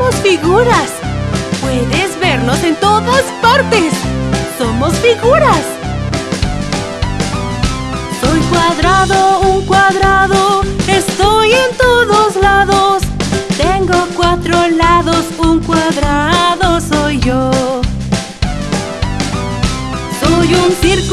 Somos figuras. Puedes vernos en todas partes. Somos figuras. Soy cuadrado, un cuadrado. Estoy en todos lados. Tengo cuatro lados, un cuadrado soy yo. Soy un círculo,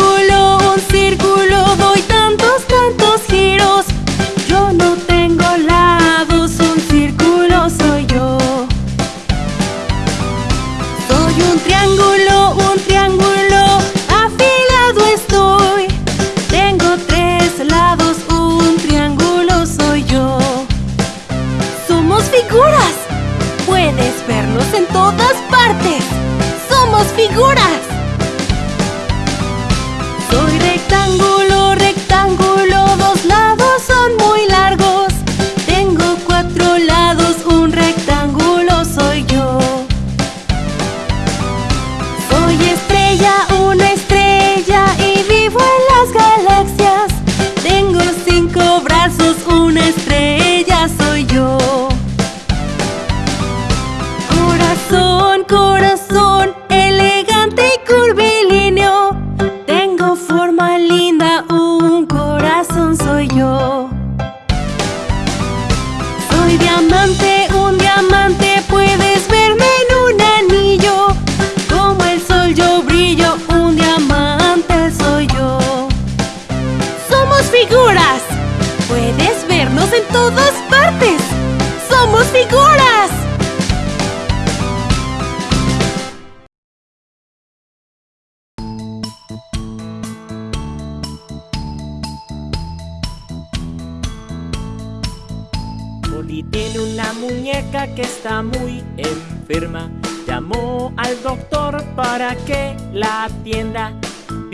figuras. Puedes vernos en todas partes. Somos figuras. Figuras. Puedes vernos en todas partes. Somos figuras. Oli tiene una muñeca que está muy enferma. Llamó al doctor para que la atienda.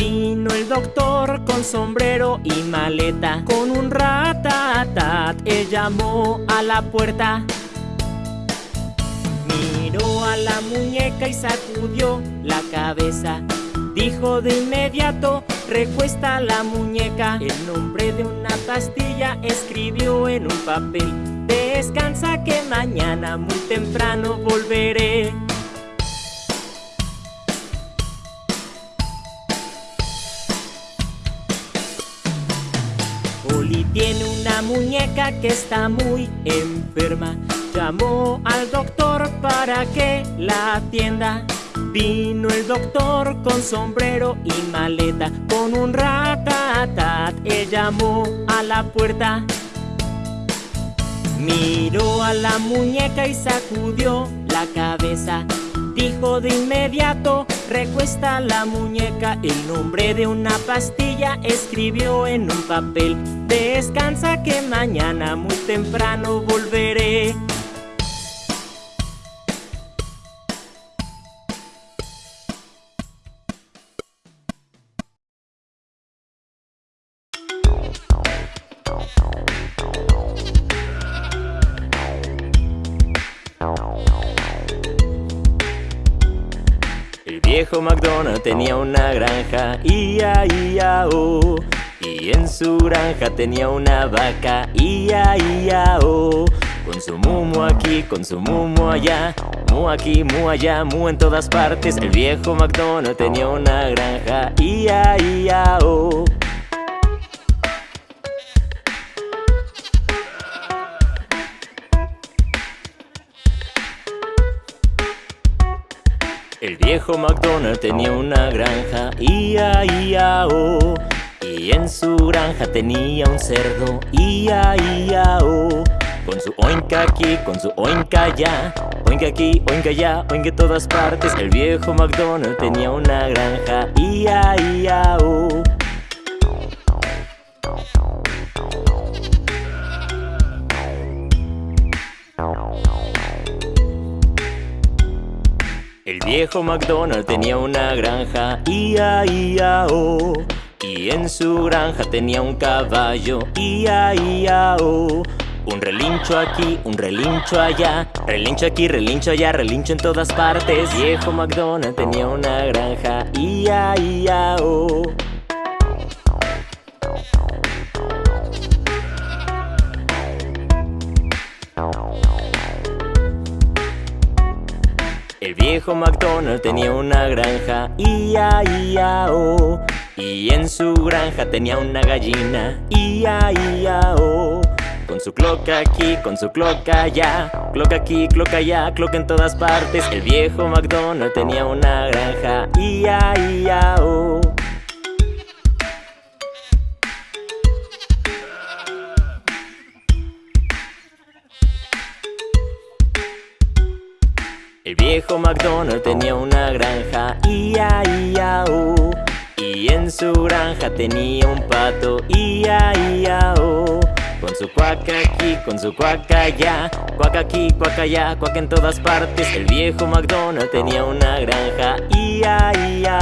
Vino el doctor con sombrero y maleta. Con un ratatat, él llamó a la puerta. Miró a la muñeca y sacudió la cabeza. Dijo de inmediato, recuesta la muñeca. El nombre de una pastilla escribió en un papel. Descansa que mañana muy temprano volveré. Oli tiene una muñeca que está muy enferma. Llamó al doctor para que la atienda. Vino el doctor con sombrero y maleta. Con un ratatat, él llamó a la puerta. Miró a la muñeca y sacudió la cabeza. Dijo de inmediato, recuesta la muñeca. El nombre de una pastilla escribió en un papel. Descansa que mañana muy temprano volveré. El viejo McDonald tenía una granja, ia, ia, oh. Y en su granja tenía una vaca, ia, ia, oh. Con su mumo aquí, con su mumo allá, mu aquí, mu allá, mu en todas partes. El viejo McDonald tenía una granja, ia, ia, oh. El viejo McDonald tenía una granja, ia, ia, oh. Y en su granja tenía un cerdo, ia, ia, oh. Con su oinca aquí, con su oinca allá, oinca aquí, oinca allá, oinca en todas partes. El viejo McDonald tenía una granja, ia, ia, oh. El viejo McDonald tenía una granja, ia, ia, oh. Y en su granja tenía un caballo, ia, ia, oh. Un relincho aquí, un relincho allá, relincho aquí, relincho allá, relincho en todas partes. Viejo McDonald tenía una granja, ia, ia, oh. El viejo McDonald tenía una granja, ia, ia, oh. Y en su granja tenía una gallina, ia, ia, oh. Con su cloca aquí, con su cloca allá. Cloca aquí, cloca allá, cloca en todas partes. El viejo McDonald tenía una granja. Ia, ia, oh El viejo McDonald tenía una granja. Ia, ia, oh Y en su granja tenía un pato Ia, ia, oh con su cuaca aquí, con su cuaca allá Cuaca aquí, cuaca allá, cuaca en todas partes. El viejo McDonald tenía una granja Ia, ia,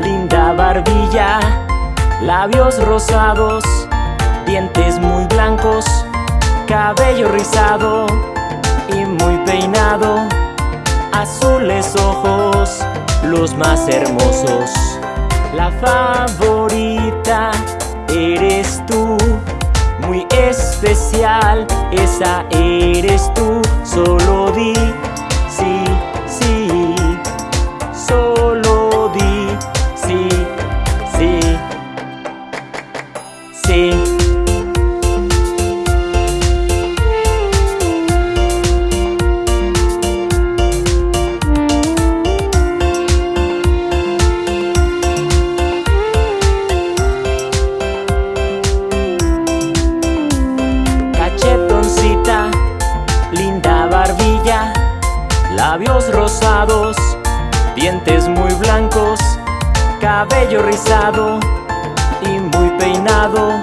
linda barbilla, labios rosados, dientes muy blancos, cabello rizado y muy peinado, azules ojos, los más hermosos. La favorita eres tú, muy especial, esa eres tú, labios rosados, dientes muy blancos, cabello rizado y muy peinado,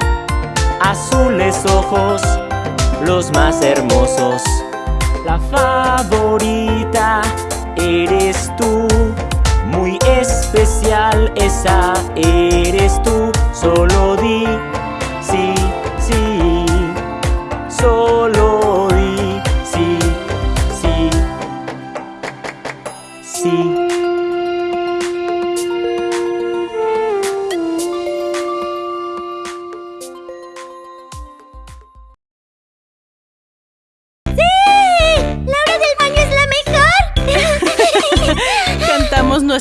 azules ojos, los más hermosos. La favorita eres tú, muy especial esa eres tú, solo di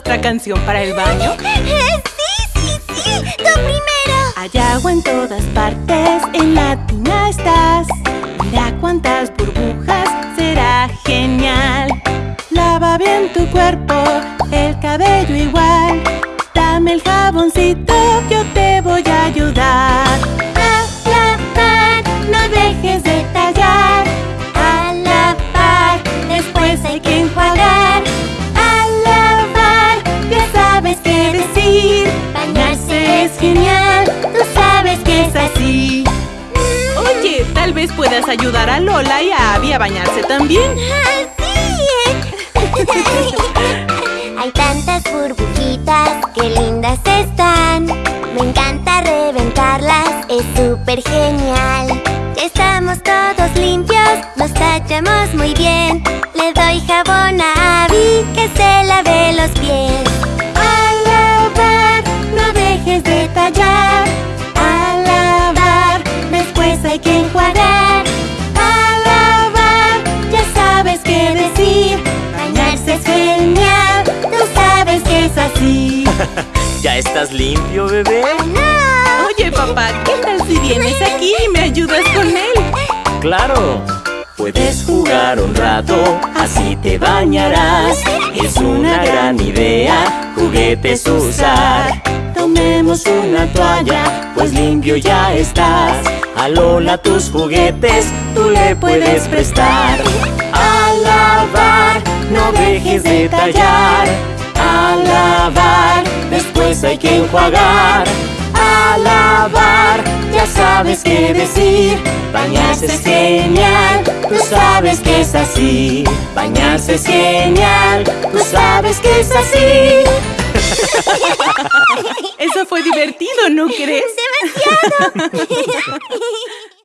canción para el baño? ¡Sí, sí, sí! ¡Tú primero! Hay agua en todas partes, en la tina estás Mira cuántas burbujas, será genial Lava bien tu cuerpo, vez puedas ayudar a Lola y a Abby a bañarse también. ¡Sí! Hay tantas burbujitas, qué lindas están. Me encanta reventarlas, es súper genial. Ya estamos todos limpios, nos tachamos muy bien. Le doy jabón a Abby, que se lave los pies. De tallar estás limpio, bebé? ¡No! Oye, papá, ¿qué tal si vienes aquí y me ayudas con él? ¡Claro! Puedes jugar un rato, así te bañarás Es una gran idea, juguetes usar Tomemos una toalla, pues limpio ya estás A Lola tus juguetes, tú le puedes prestar A lavar, no dejes de tallar A lavar, después hay que enjuagar. A lavar, ya sabes qué decir. Bañarse es genial, tú sabes que es así. Bañarse es genial, tú sabes que es así. Eso fue divertido, ¿no crees? ¡Demasiado!